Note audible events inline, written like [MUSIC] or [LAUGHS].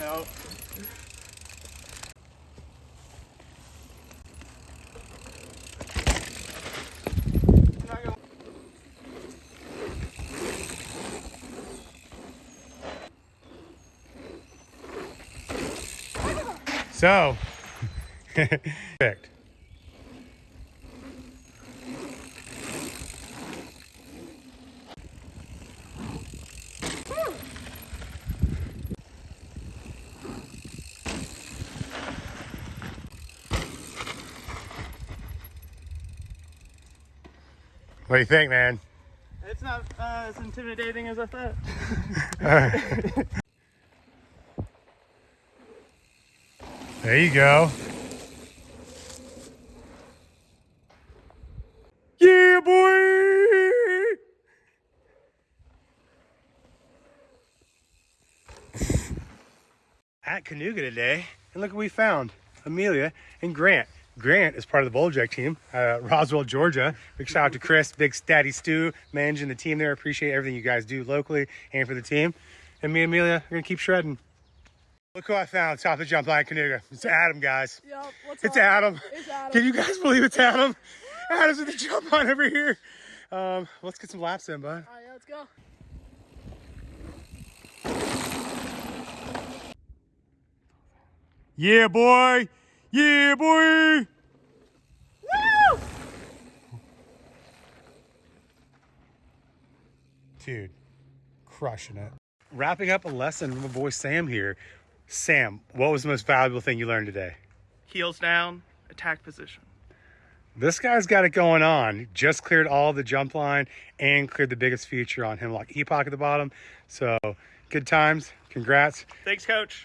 No. So, [LAUGHS] picked. What do you think, man? It's not uh, as intimidating as I thought. [LAUGHS] There you go. Yeah, boy! [LAUGHS] At Kanuga today, and look what we found. Amelia and Grant. Grant is part of the Bowl Jack team, uh, Roswell, Georgia. Big shout out to Chris, Big Daddy Stu, managing the team there. Appreciate everything you guys do locally and for the team. And me and Amelia are gonna keep shredding. Look who I found top of the jump line Kanuga. It's Adam, guys. Yup, what's It's up? Adam. It's Adam. Can you guys believe it's Adam? Adam's at the jump line over here. Um, let's get some laps in, bud. All right, let's go. Yeah, boy. Yeah, boy. Dude, crushing it. Wrapping up a lesson from my boy Sam here. Sam, what was the most valuable thing you learned today? Heels down, attack position. This guy's got it going on. Just cleared all the jump line and cleared the biggest feature on him, like Epoch at the bottom. So good times. Congrats. Thanks, coach.